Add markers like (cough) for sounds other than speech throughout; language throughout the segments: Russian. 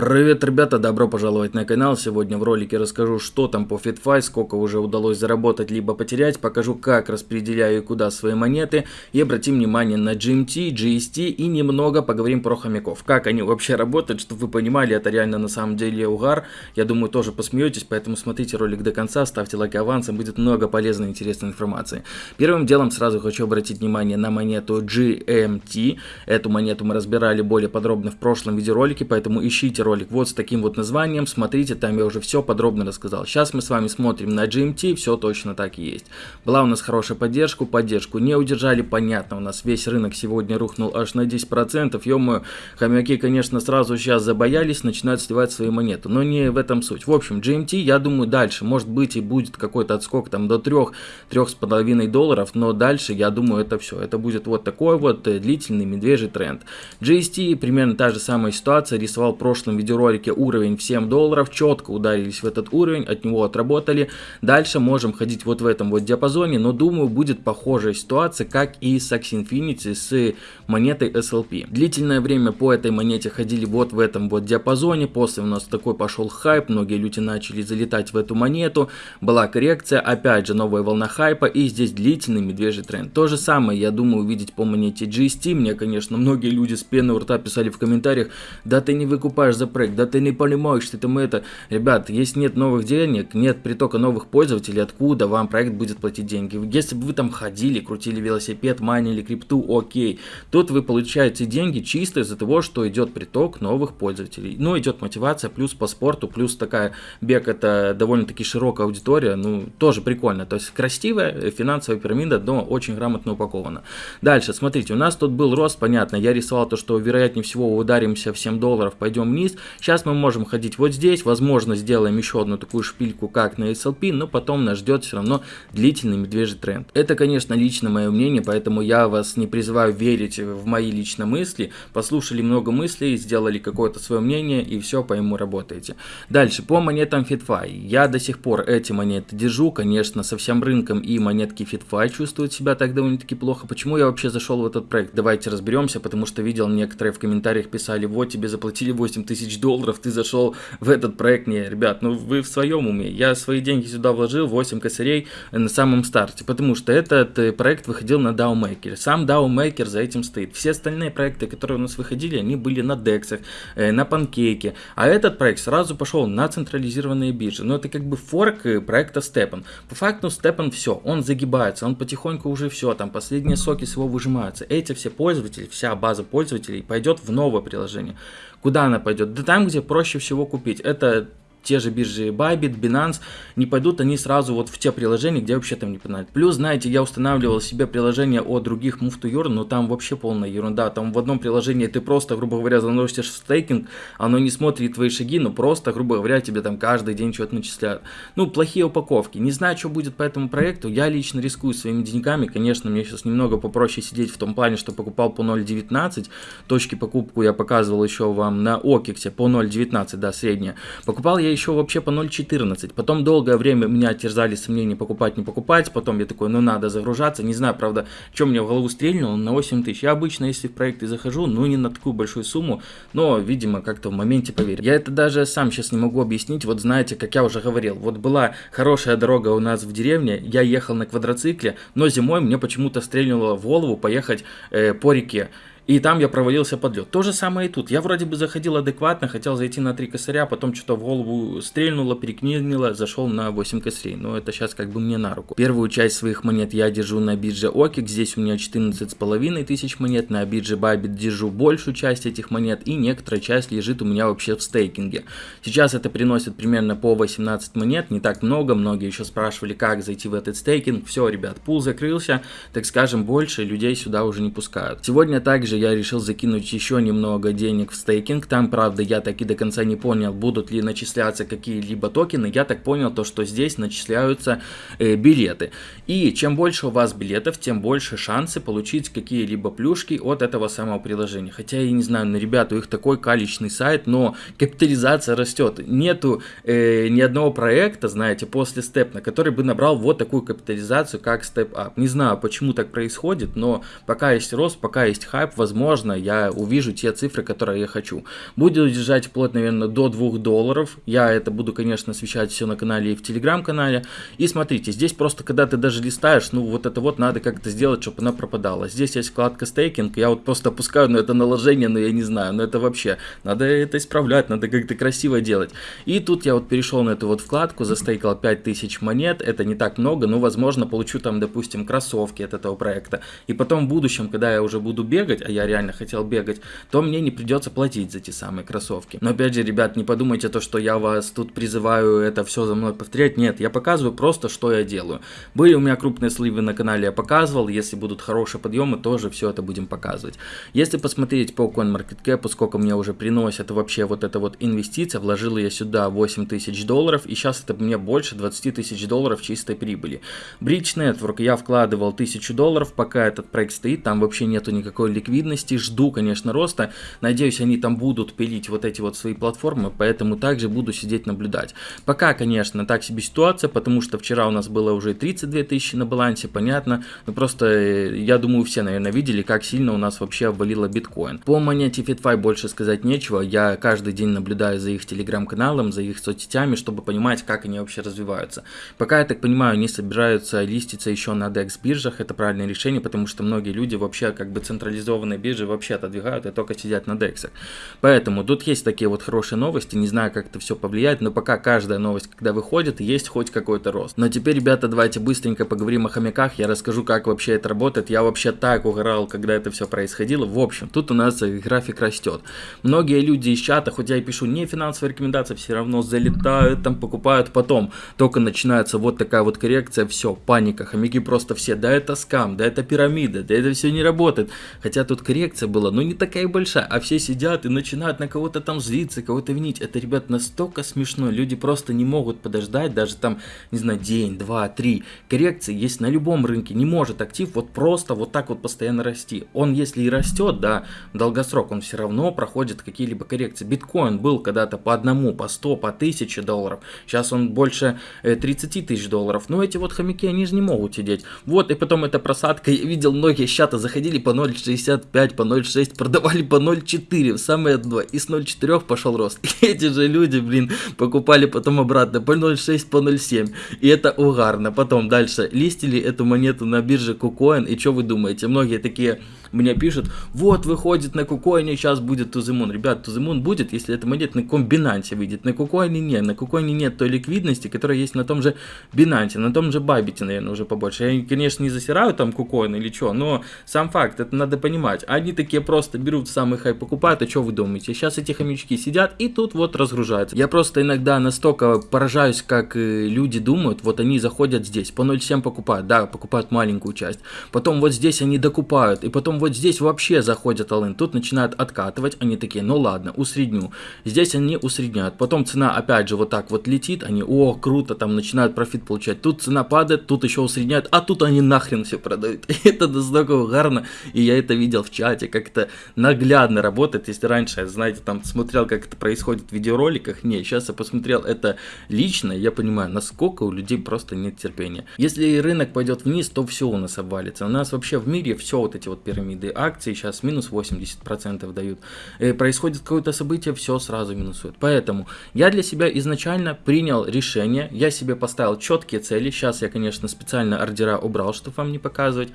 Привет, ребята, добро пожаловать на канал. Сегодня в ролике расскажу, что там по FitFi, сколько уже удалось заработать либо потерять, покажу, как распределяю и куда свои монеты, и обратим внимание на GMT, GST и немного поговорим про хомяков. Как они вообще работают, чтобы вы понимали, это реально на самом деле угар. Я думаю, тоже посмеетесь, поэтому смотрите ролик до конца, ставьте лайк авансом, будет много полезной и интересной информации. Первым делом сразу хочу обратить внимание на монету GMT. Эту монету мы разбирали более подробно в прошлом видеоролике, поэтому ищите ролик вот с таким вот названием, смотрите, там я уже все подробно рассказал. Сейчас мы с вами смотрим на GMT, все точно так и есть. Была у нас хорошая поддержка, поддержку не удержали, понятно, у нас весь рынок сегодня рухнул аж на 10%, ё хомяки, конечно, сразу сейчас забоялись, начинают сливать свои монеты, но не в этом суть. В общем, GMT, я думаю, дальше, может быть и будет какой-то отскок там до 3-3,5 долларов, но дальше, я думаю, это все, это будет вот такой вот э, длительный медвежий тренд. GST, примерно та же самая ситуация, рисовал прошлый прошлом видеоролике уровень в 7 долларов, четко ударились в этот уровень, от него отработали. Дальше можем ходить вот в этом вот диапазоне, но думаю будет похожая ситуация, как и с Axie Infinity с монетой SLP. Длительное время по этой монете ходили вот в этом вот диапазоне, после у нас такой пошел хайп, многие люди начали залетать в эту монету, была коррекция, опять же новая волна хайпа и здесь длительный медвежий тренд. То же самое я думаю увидеть по монете GST, мне конечно многие люди с пены у рта писали в комментариях, да ты не выкупаешь за проект, да ты не понимаешь, что там это. Ребят, если нет новых денег, нет притока новых пользователей, откуда вам проект будет платить деньги? Если бы вы там ходили, крутили велосипед, майнили крипту, окей. Тут вы получаете деньги чисто из-за того, что идет приток новых пользователей. Ну, идет мотивация, плюс по спорту, плюс такая бег, это довольно-таки широкая аудитория, ну, тоже прикольно. То есть красивая финансовая пирамида, но очень грамотно упакована. Дальше, смотрите, у нас тут был рост, понятно, я рисовал то, что вероятнее всего ударимся в 7 долларов, пойдем вниз, вниз. Сейчас мы можем ходить вот здесь, возможно сделаем еще одну такую шпильку, как на SLP, но потом нас ждет все равно длительный медвежий тренд. Это, конечно, лично мое мнение, поэтому я вас не призываю верить в мои личные мысли. Послушали много мыслей, сделали какое-то свое мнение и все по ему работаете. Дальше, по монетам FitFi. Я до сих пор эти монеты держу, конечно, со всем рынком и монетки FitFi чувствуют себя так довольно-таки плохо. Почему я вообще зашел в этот проект? Давайте разберемся, потому что видел некоторые в комментариях писали, вот тебе заплатили 8 тысяч тысяч долларов ты зашел в этот проект. Не, ребят, ну вы в своем уме. Я свои деньги сюда вложил, 8 косарей на самом старте, потому что этот э, проект выходил на DAO Maker. Сам DAO Maker за этим стоит. Все остальные проекты, которые у нас выходили, они были на DEX, э, на панкейке. А этот проект сразу пошел на централизированные биржи. Но это как бы форк э, проекта Stepan. По факту Stepan все, он загибается, он потихоньку уже все, там последние соки с его выжимаются. Эти все пользователи, вся база пользователей пойдет в новое приложение. Куда она пойдет? Да там, где проще всего купить. Это те же биржи Bybit, Binance, не пойдут они сразу вот в те приложения, где вообще там не понадобится. Плюс, знаете, я устанавливал себе приложение о других Move to Earn, но там вообще полная ерунда. Там в одном приложении ты просто, грубо говоря, заносишь в стейкинг, оно не смотрит твои шаги, но просто, грубо говоря, тебе там каждый день что-то начисляют. Ну, плохие упаковки. Не знаю, что будет по этому проекту. Я лично рискую своими деньгами. Конечно, мне сейчас немного попроще сидеть в том плане, что покупал по 0.19. Точки покупку я показывал еще вам на Окиксе по 0.19, да, средняя. Покупал я еще вообще по 0.14. Потом долгое время меня терзали сомнения покупать, не покупать. Потом я такой, ну надо загружаться. Не знаю, правда, что мне в голову стрельнуло на 8 тысяч. Я обычно, если в проекты захожу, ну не на такую большую сумму, но, видимо, как-то в моменте поверил. Я это даже сам сейчас не могу объяснить. Вот знаете, как я уже говорил, вот была хорошая дорога у нас в деревне, я ехал на квадроцикле, но зимой мне почему-то стрельнуло в голову поехать э, по реке. И там я провалился под лед. То же самое и тут. Я вроде бы заходил адекватно, хотел зайти на 3 косаря, потом что-то в голову стрельнуло, перекнило, зашел на 8 косарей. Но это сейчас как бы мне на руку. Первую часть своих монет я держу на бирже OKEX. Здесь у меня 14,5 тысяч монет. На бирже Bybit держу большую часть этих монет. И некоторая часть лежит у меня вообще в стейкинге. Сейчас это приносит примерно по 18 монет. Не так много. Многие еще спрашивали, как зайти в этот стейкинг. Все, ребят, пул закрылся. Так скажем, больше людей сюда уже не пускают. Сегодня также я решил закинуть еще немного денег в стейкинг. Там, правда, я так и до конца не понял, будут ли начисляться какие-либо токены. Я так понял, то, что здесь начисляются э, билеты. И чем больше у вас билетов, тем больше шансы получить какие-либо плюшки от этого самого приложения. Хотя я не знаю, ну, ребята, у них такой каличный сайт, но капитализация растет. Нету э, ни одного проекта, знаете, после степна, который бы набрал вот такую капитализацию, как Step Up. Не знаю, почему так происходит, но пока есть рост, пока есть хайп, возможно, я увижу те цифры, которые я хочу. Буду держать вплоть, наверное, до 2 долларов. Я это буду, конечно, освещать все на канале и в телеграм-канале. И смотрите, здесь просто, когда ты даже листаешь, ну, вот это вот надо как-то сделать, чтобы она пропадала. Здесь есть вкладка стейкинг, я вот просто опускаю на это наложение, но я не знаю, но это вообще, надо это исправлять, надо как-то красиво делать. И тут я вот перешел на эту вот вкладку, застейкал 5000 монет, это не так много, но, возможно, получу там, допустим, кроссовки от этого проекта. И потом в будущем, когда я уже буду бегать, я реально хотел бегать, то мне не придется платить за те самые кроссовки. Но опять же, ребят, не подумайте то, что я вас тут призываю это все за мной повторять. Нет, я показываю просто, что я делаю. Были у меня крупные сливы на канале, я показывал. Если будут хорошие подъемы, тоже все это будем показывать. Если посмотреть по CoinMarketCap, сколько мне уже приносят вообще вот эта вот инвестиция, вложил я сюда 8 тысяч долларов, и сейчас это мне больше 20 тысяч долларов чистой прибыли. Bridge Network я вкладывал 1000 долларов, пока этот проект стоит, там вообще нету никакой ликвидности, жду, конечно, роста. Надеюсь, они там будут пилить вот эти вот свои платформы, поэтому также буду сидеть наблюдать. Пока, конечно, так себе ситуация, потому что вчера у нас было уже 32 тысячи на балансе, понятно. Но просто, э, я думаю, все, наверное, видели, как сильно у нас вообще обвалило биткоин. По монете FitFi больше сказать нечего. Я каждый день наблюдаю за их телеграм-каналом, за их соцсетями, чтобы понимать, как они вообще развиваются. Пока, я так понимаю, они собираются листиться еще на DEX биржах. Это правильное решение, потому что многие люди вообще как бы централизованные биржи вообще отодвигают и только сидят на DEX. Поэтому тут есть такие вот хорошие новости. Не знаю, как это все повлияет, но пока каждая новость, когда выходит, есть хоть какой-то рост. Но теперь, ребята, давайте быстренько поговорим о хомяках. Я расскажу, как вообще это работает. Я вообще так угорал, когда это все происходило. В общем, тут у нас график растет. Многие люди из чата, хоть я и пишу не финансовые рекомендации, все равно залетают, там покупают потом. Только начинается вот такая вот коррекция, все, паника. Хомяки просто все, да это скам, да это пирамида, да это все не работает. Хотя тут коррекция была, ну не такая большая, а все сидят и начинают на кого-то там злиться, кого-то винить. Это, ребят, настолько смешно. Люди просто не могут подождать, даже там, не знаю, день, два, три. Коррекции есть на любом рынке. Не может актив вот просто вот так вот постоянно расти. Он, если и растет, да, долгосрок, он все равно проходит какие-либо коррекции. Биткоин был когда-то по одному, по 100, по 1000 долларов. Сейчас он больше 30 э, тысяч долларов. Но эти вот хомяки, они же не могут сидеть. Вот, и потом эта просадка. Я видел, многие чата заходили по 0.65, по 0.6, продавали по 0.4 в самое дно. И с 0.4 пошел рост. (laughs) И эти же люди, блин, покупали потом обратно по 0.6, по 0.7. И это угарно. Потом дальше листили эту монету на бирже KuCoin. И что вы думаете? Многие такие мне пишут, вот выходит на кукоине, сейчас будет Тузимун. Ребят, Тузимун будет, если эта монета на каком Binance выйдет. На кукоине нет, на кукоине нет той ликвидности, которая есть на том же Binance, на том же Бабите, наверное, уже побольше. Я, конечно, не засираю там кукоин или что, но сам факт, это надо понимать. Они такие просто берут самый хай, покупают, а что вы думаете? Сейчас эти хомячки сидят и тут вот разгружаются. Я просто иногда настолько поражаюсь, как э, люди думают, вот они заходят здесь, по 0.7 покупают, да, покупают маленькую часть. Потом вот здесь они докупают, и потом вот здесь вообще заходят алын, тут начинают откатывать, они такие, ну ладно, усредню. Здесь они усредняют, потом цена опять же вот так вот летит, они, о, круто, там начинают профит получать. Тут цена падает, тут еще усредняют, а тут они нахрен все продают. (laughs) это настолько угарно, и я это видел в чате, как это наглядно работает. Если раньше, знаете, там смотрел, как это происходит в видеороликах, не, сейчас я посмотрел это лично, я понимаю, насколько у людей просто нет терпения. Если рынок пойдет вниз, то все у нас обвалится. У нас вообще в мире все вот эти вот пирамиды пирамиды акций сейчас минус 80% дают. Э, происходит какое-то событие, все сразу минусует. Поэтому я для себя изначально принял решение, я себе поставил четкие цели. Сейчас я, конечно, специально ордера убрал, чтобы вам не показывать.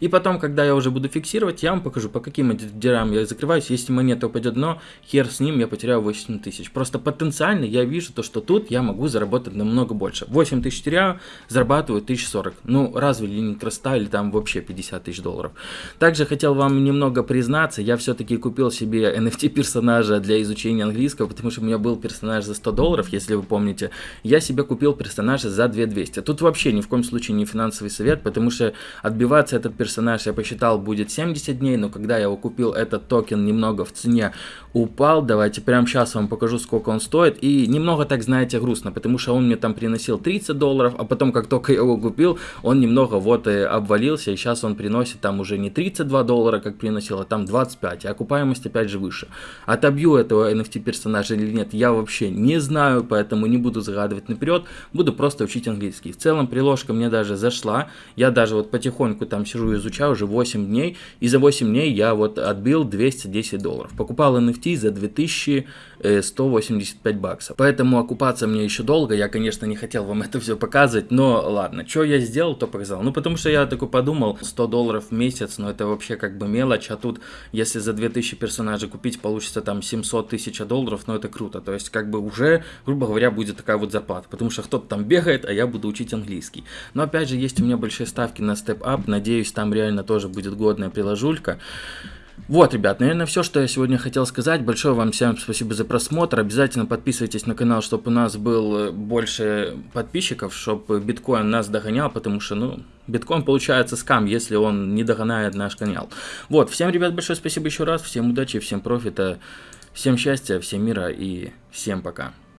И потом, когда я уже буду фиксировать, я вам покажу, по каким ордерам я закрываюсь. Если монета упадет дно, хер с ним, я потеряю 8 тысяч. Просто потенциально я вижу то, что тут я могу заработать намного больше. 8 тысяч теряю, зарабатываю 1040. Ну, разве ли не красота или там вообще 50 тысяч долларов. Также хотел хотел вам немного признаться, я все-таки купил себе NFT персонажа для изучения английского, потому что у меня был персонаж за 100 долларов, если вы помните. Я себе купил персонажа за 2200. Тут вообще ни в коем случае не финансовый совет, потому что отбиваться этот персонаж, я посчитал, будет 70 дней, но когда я его купил, этот токен немного в цене упал. Давайте прямо сейчас вам покажу, сколько он стоит. И немного, так знаете, грустно, потому что он мне там приносил 30 долларов, а потом, как только я его купил, он немного вот и обвалился, и сейчас он приносит там уже не 32 доллара, доллара, как приносило, там 25, и окупаемость опять же выше. Отобью этого NFT персонажа или нет, я вообще не знаю, поэтому не буду загадывать наперед, буду просто учить английский. В целом приложка мне даже зашла, я даже вот потихоньку там сижу и изучаю уже 8 дней, и за 8 дней я вот отбил 210 долларов. Покупал NFT за 2185 баксов. Поэтому окупаться мне еще долго, я, конечно, не хотел вам (laughs) это все показывать, но ладно, что я сделал, то показал. Ну, потому что я такой подумал, 100 долларов в месяц, ну, это вообще как бы мелочь, а тут, если за 2000 персонажей купить, получится там 700 тысяч долларов, ну это круто. То есть, как бы уже, грубо говоря, будет такая вот зарплата, потому что кто-то там бегает, а я буду учить английский. Но опять же, есть у меня большие ставки на Up, надеюсь, там реально тоже будет годная приложулька. Вот, ребят, наверное, все, что я сегодня хотел сказать. Большое вам всем спасибо за просмотр. Обязательно подписывайтесь на канал, чтобы у нас было больше подписчиков, чтобы биткоин нас догонял, потому что, ну, биткоин получается скам, если он не догоняет наш канал. Вот, всем, ребят, большое спасибо еще раз. Всем удачи, всем профита, всем счастья, всем мира и всем пока.